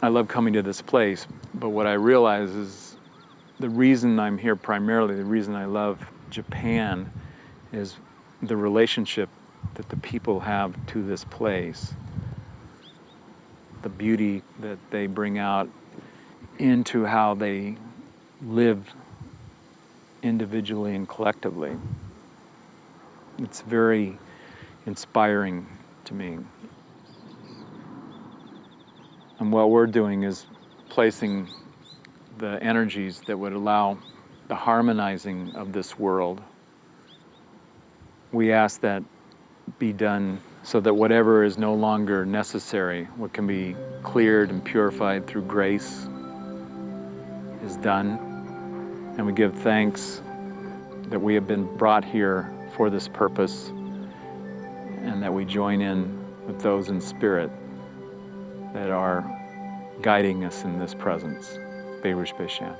I love coming to this place, but what I realize is the reason I'm here primarily, the reason I love Japan is the relationship that the people have to this place. The beauty that they bring out into how they live individually and collectively. It's very inspiring to me. And what we're doing is placing the energies that would allow the harmonizing of this world. We ask that be done so that whatever is no longer necessary, what can be cleared and purified through grace, is done. And we give thanks that we have been brought here for this purpose and that we join in with those in spirit that are guiding us in this presence. Berush Beshan.